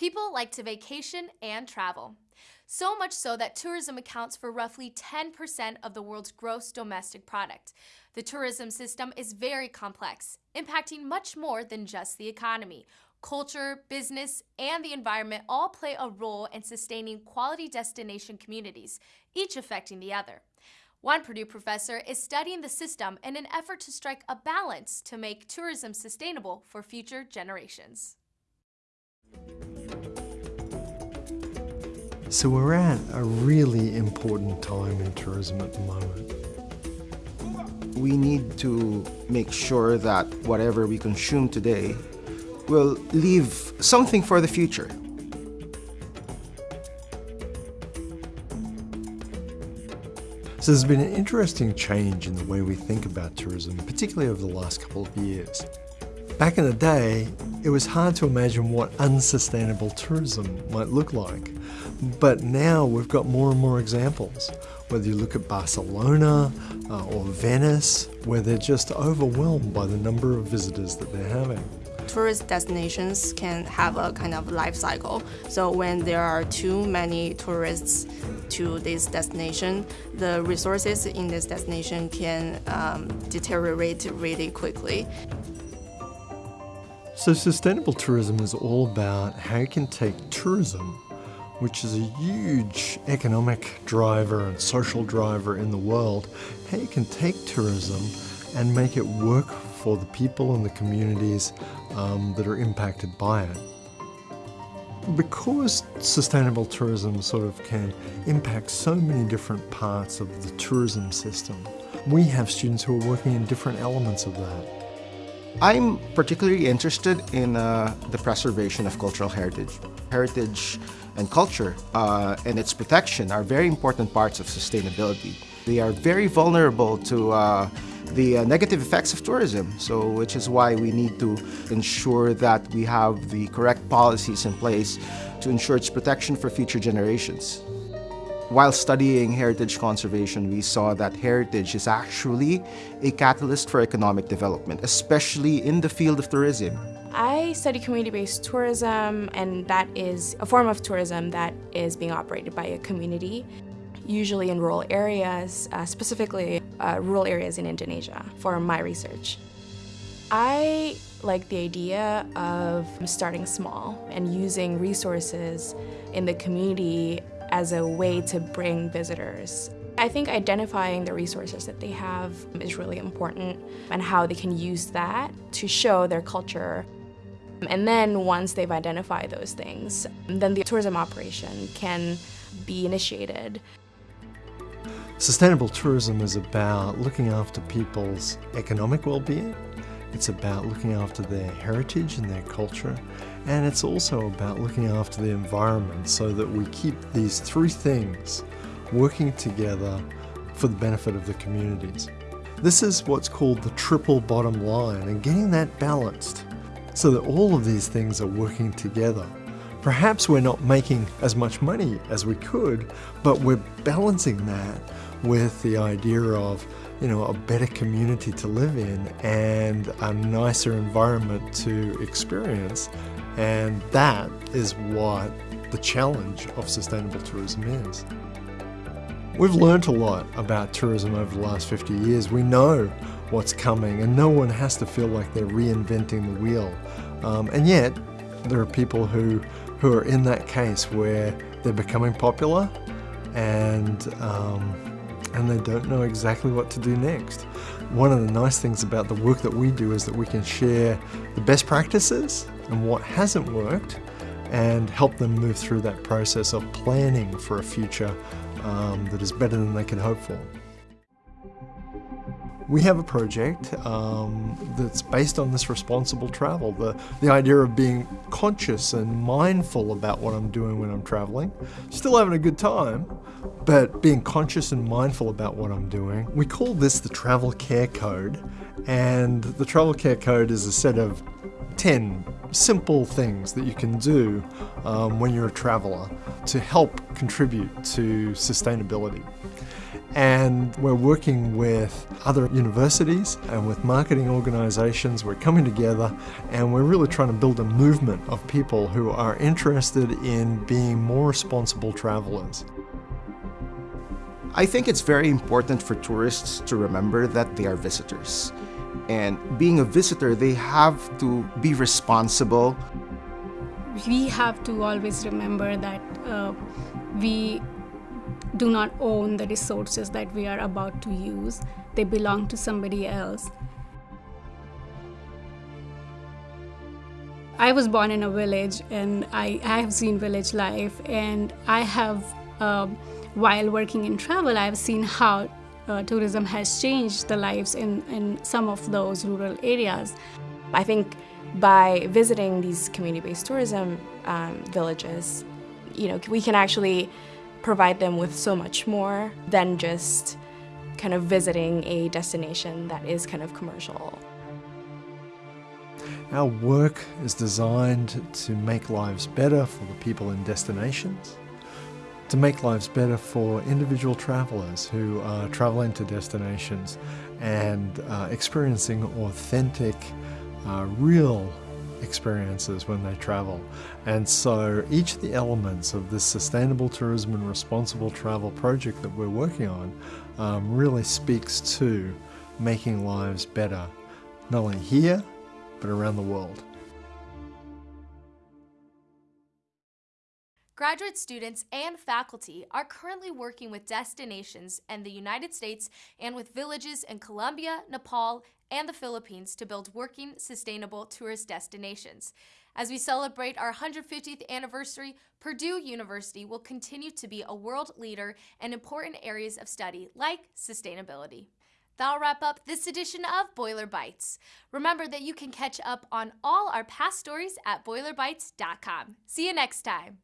People like to vacation and travel. So much so that tourism accounts for roughly 10% of the world's gross domestic product. The tourism system is very complex, impacting much more than just the economy. Culture, business, and the environment all play a role in sustaining quality destination communities, each affecting the other. One Purdue professor is studying the system in an effort to strike a balance to make tourism sustainable for future generations. So we're at a really important time in tourism at the moment. We need to make sure that whatever we consume today will leave something for the future. So there's been an interesting change in the way we think about tourism, particularly over the last couple of years. Back in the day, it was hard to imagine what unsustainable tourism might look like. But now we've got more and more examples. Whether you look at Barcelona uh, or Venice, where they're just overwhelmed by the number of visitors that they're having tourist destinations can have a kind of life cycle. So when there are too many tourists to this destination, the resources in this destination can um, deteriorate really quickly. So sustainable tourism is all about how you can take tourism which is a huge economic driver and social driver in the world, how you can take tourism and make it work for the people and the communities um, that are impacted by it. Because sustainable tourism sort of can impact so many different parts of the tourism system, we have students who are working in different elements of that. I'm particularly interested in uh, the preservation of cultural heritage. Heritage and culture uh, and its protection are very important parts of sustainability. They are very vulnerable to uh, the uh, negative effects of tourism, so which is why we need to ensure that we have the correct policies in place to ensure its protection for future generations. While studying heritage conservation, we saw that heritage is actually a catalyst for economic development, especially in the field of tourism. I study community-based tourism, and that is a form of tourism that is being operated by a community, usually in rural areas, uh, specifically uh, rural areas in Indonesia, for my research. I like the idea of starting small and using resources in the community as a way to bring visitors. I think identifying the resources that they have is really important and how they can use that to show their culture. And then once they've identified those things, then the tourism operation can be initiated. Sustainable tourism is about looking after people's economic well-being, it's about looking after their heritage and their culture, and it's also about looking after the environment so that we keep these three things working together for the benefit of the communities. This is what's called the triple bottom line and getting that balanced so that all of these things are working together. Perhaps we're not making as much money as we could, but we're balancing that with the idea of you know, a better community to live in and a nicer environment to experience and that is what the challenge of sustainable tourism is. We've learned a lot about tourism over the last 50 years. We know what's coming and no one has to feel like they're reinventing the wheel. Um, and yet, there are people who, who are in that case where they're becoming popular and, um, and they don't know exactly what to do next. One of the nice things about the work that we do is that we can share the best practices and what hasn't worked and help them move through that process of planning for a future um, that is better than they can hope for. We have a project um, that's based on this responsible travel, the, the idea of being conscious and mindful about what I'm doing when I'm traveling, still having a good time, but being conscious and mindful about what I'm doing. We call this the Travel Care Code, and the Travel Care Code is a set of 10 simple things that you can do um, when you're a traveler to help contribute to sustainability. And we're working with other universities and with marketing organizations. We're coming together and we're really trying to build a movement of people who are interested in being more responsible travelers. I think it's very important for tourists to remember that they are visitors. And being a visitor, they have to be responsible. We have to always remember that uh, we do not own the resources that we are about to use, they belong to somebody else. I was born in a village and I, I have seen village life, and I have, uh, while working in travel, I've seen how uh, tourism has changed the lives in, in some of those rural areas. I think by visiting these community-based tourism um, villages, you know, we can actually provide them with so much more than just kind of visiting a destination that is kind of commercial. Our work is designed to make lives better for the people in destinations, to make lives better for individual travelers who are traveling to destinations and uh, experiencing authentic, uh, real experiences when they travel. And so each of the elements of this sustainable tourism and responsible travel project that we're working on um, really speaks to making lives better, not only here, but around the world. Graduate students and faculty are currently working with destinations in the United States and with villages in Colombia, Nepal, and the Philippines to build working, sustainable tourist destinations. As we celebrate our 150th anniversary, Purdue University will continue to be a world leader in important areas of study like sustainability. That'll wrap up this edition of Boiler Bites. Remember that you can catch up on all our past stories at boilerbites.com. See you next time.